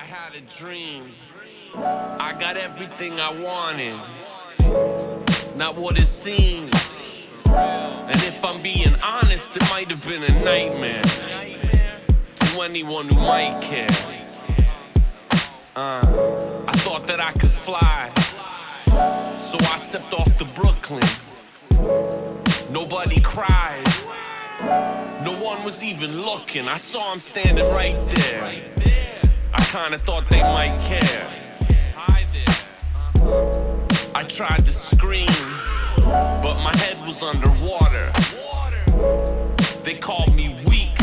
I had a dream. I got everything I wanted, not what it seems. And if I'm being honest, it might have been a nightmare to anyone who might care. Uh, I thought that I could fly, so I stepped off the Brooklyn. Nobody cried. No one was even looking. I saw him standing right there. Kinda thought they might care. Uh-huh. I tried to scream, but my head was underwater. They called me weak,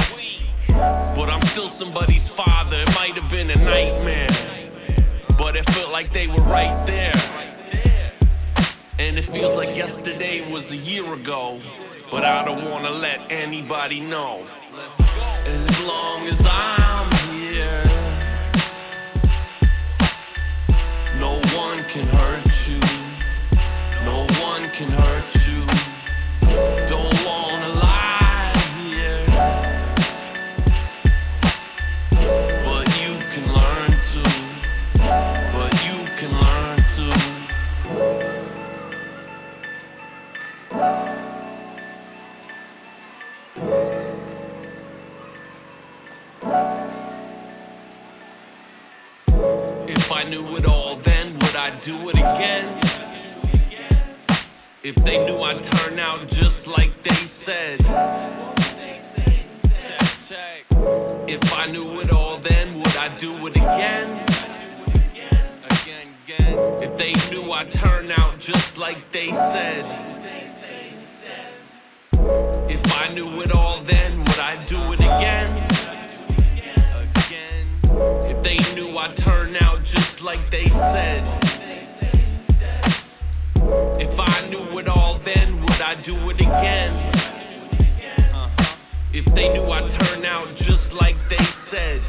but I'm still somebody's father. It might have been a nightmare, but it felt like they were right there. And it feels like yesterday was a year ago. But I don't wanna let anybody know. As long can hurt you. No one can hurt you. Don't wanna lie here. But you can learn to. But you can learn to. If I knew it all then, I do it again? If they knew I'd turn out just like they said. If I knew it all then, would I do it again? If they knew I'd turn out just like they said. If I knew it all then, would I do it again? If they knew I'd turn out just like they said. Then, would I do it again? Uh-huh. If they knew I'd turn out just like they said.